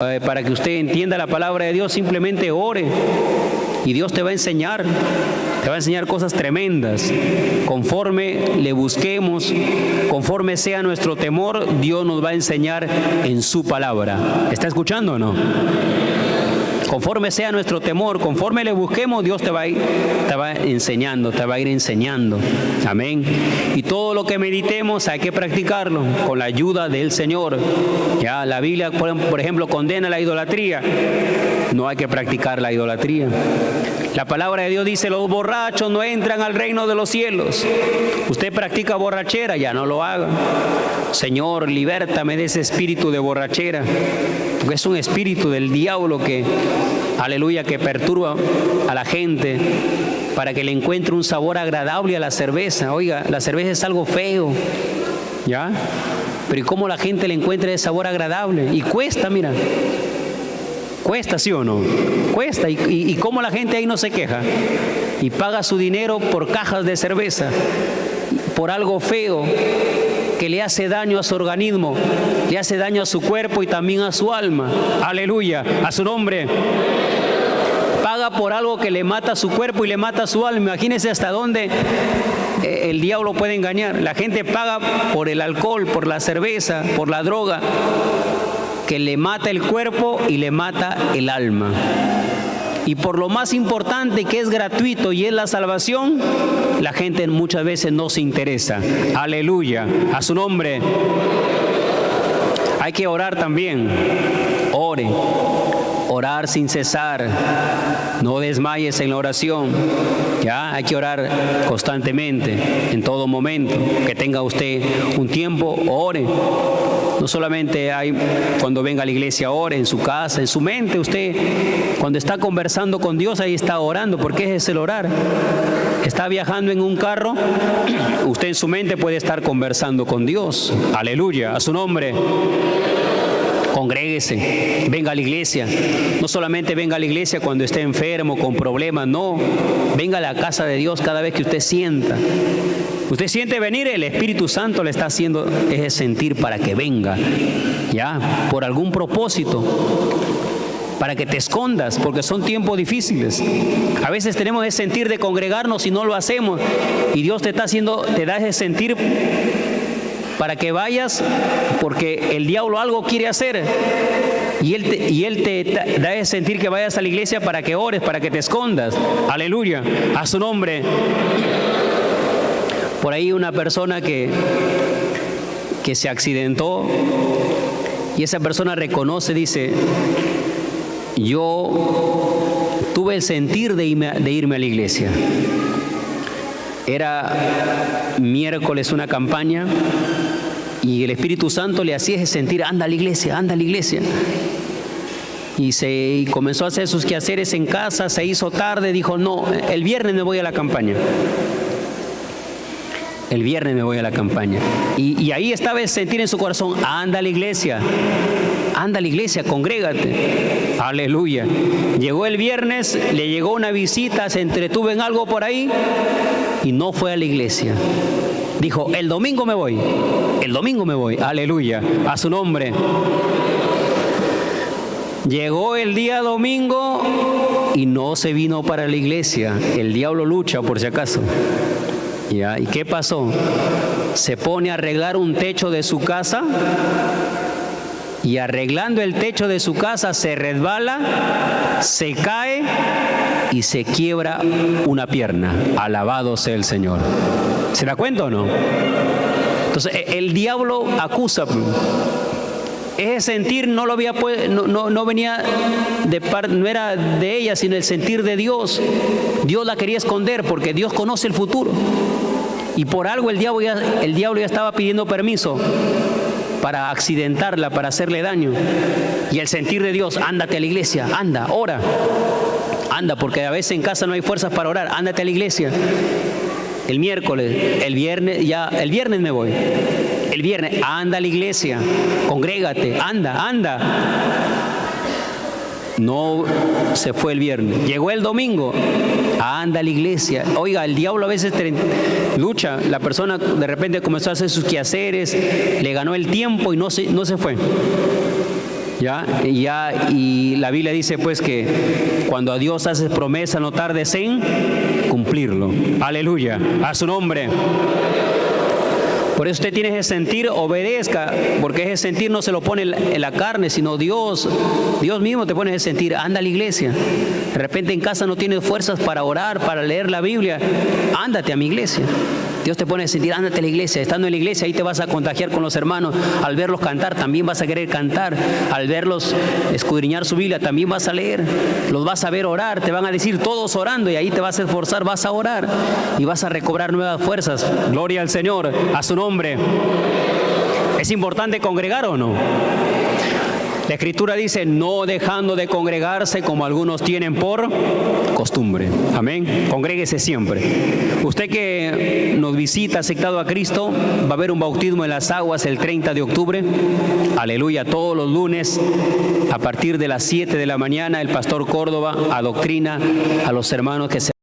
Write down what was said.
Eh, para que usted entienda la palabra de Dios, simplemente ore y Dios te va a enseñar, te va a enseñar cosas tremendas. Conforme le busquemos, conforme sea nuestro temor, Dios nos va a enseñar en su palabra. ¿Está escuchando o no? Conforme sea nuestro temor, conforme le busquemos, Dios te va, a ir, te va enseñando, te va a ir enseñando. Amén. Y todo lo que meditemos hay que practicarlo con la ayuda del Señor. Ya la Biblia, por ejemplo, condena la idolatría. No hay que practicar la idolatría. La palabra de Dios dice, los borrachos no entran al reino de los cielos. Usted practica borrachera, ya no lo haga. Señor, libértame de ese espíritu de borrachera porque es un espíritu del diablo que, aleluya, que perturba a la gente para que le encuentre un sabor agradable a la cerveza. Oiga, la cerveza es algo feo, ¿ya? Pero ¿y cómo la gente le encuentra ese sabor agradable? Y cuesta, mira. Cuesta, ¿sí o no? Cuesta. ¿Y, y, y cómo la gente ahí no se queja? Y paga su dinero por cajas de cerveza, por algo feo que le hace daño a su organismo, le hace daño a su cuerpo y también a su alma. Aleluya, a su nombre. Paga por algo que le mata su cuerpo y le mata su alma. Imagínense hasta dónde eh, el diablo puede engañar. La gente paga por el alcohol, por la cerveza, por la droga, que le mata el cuerpo y le mata el alma. Y por lo más importante que es gratuito y es la salvación, la gente muchas veces no se interesa. Aleluya. A su nombre. Hay que orar también. Ore. Orar sin cesar. No desmayes en la oración. Ya hay que orar constantemente, en todo momento. Que tenga usted un tiempo, ore. No solamente hay cuando venga a la iglesia, ore en su casa, en su mente. Usted, cuando está conversando con Dios, ahí está orando, porque es el orar. Está viajando en un carro, usted en su mente puede estar conversando con Dios. Aleluya, a su nombre congréguese, venga a la iglesia. No solamente venga a la iglesia cuando esté enfermo, con problemas, no. Venga a la casa de Dios cada vez que usted sienta. Usted siente venir, el Espíritu Santo le está haciendo ese sentir para que venga, ya, por algún propósito para que te escondas, porque son tiempos difíciles. A veces tenemos ese sentir de congregarnos y no lo hacemos. Y Dios te está haciendo, te da ese sentir para que vayas, porque el diablo algo quiere hacer. Y él, te, y él te da ese sentir que vayas a la iglesia para que ores, para que te escondas. Aleluya. A su nombre. Por ahí una persona que, que se accidentó y esa persona reconoce, dice, yo tuve el sentir de irme, de irme a la iglesia. Era miércoles una campaña y el Espíritu Santo le hacía sentir, anda a la iglesia, anda a la iglesia. Y, se, y comenzó a hacer sus quehaceres en casa, se hizo tarde, dijo, no, el viernes me voy a la campaña. El viernes me voy a la campaña. Y, ahí estaba el sentir en su corazón, anda a la iglesia, anda a la iglesia, congrégate. Aleluya. Llegó el viernes, le llegó una visita, se entretuvo en algo por ahí y no fue a la iglesia. Dijo, el domingo me voy, el domingo me voy, aleluya, a su nombre. Llegó el día domingo y no se vino para la iglesia. El diablo lucha por si acaso. ¿Y qué pasó? Se pone a arreglar un techo de su casa y arreglando el techo de su casa se resbala, se cae y se quiebra una pierna. Alabado sea el Señor. ¿Se da cuenta o no? Entonces e, el diablo acusa. Ese sentir no lo había no, no, no venía de parte, no era de ella, sino el sentir de Dios. Dios la quería esconder porque Dios conoce el futuro. Y por algo el diablo ya, el diablo ya estaba pidiendo permiso para accidentarla, para hacerle daño. Y el sentir de Dios, ándate a la iglesia, anda, ora. Anda, porque a veces en casa no hay fuerzas para orar, ándate a la iglesia. El miércoles, el viernes, ya, el viernes me voy. El viernes, anda a la iglesia, congrégate, anda, anda. No se fue el viernes. Llegó el domingo, anda a la iglesia. Oiga, el diablo a veces lucha. La persona de repente comenzó a hacer sus quehaceres, le ganó el tiempo y no se, no se fue. ¿Ya? Ya, y la Biblia dice pues que cuando a Dios haces promesa no tardes en cumplirlo. Aleluya. A su nombre. Por eso usted tiene ese sentir, obedezca, porque ese sentir no se lo pone en la carne, sino Dios, Dios mismo te pone ese sentir, anda a la iglesia. De repente en casa no tienes fuerzas para orar, para leer la Biblia, ándate a mi iglesia. Dios te pone a sentir, ándate a la iglesia, estando en la iglesia ahí te vas a contagiar con los hermanos, al verlos cantar también vas a querer cantar, al verlos escudriñar su Biblia también vas a leer, los vas a ver orar, te van a decir todos orando y ahí te vas a esforzar, vas a orar y vas a recobrar nuevas fuerzas. Gloria al Señor, a su nombre. ¿Es importante congregar o no? La escritura dice, no dejando de congregarse como algunos tienen por costumbre. Amén. Congréguese siempre. Usted que nos visita aceptado a Cristo, va a haber un bautismo en las aguas el 30 de octubre. Aleluya. Todos los lunes, a partir de las 7 de la mañana, el pastor Córdoba adoctrina a los hermanos que se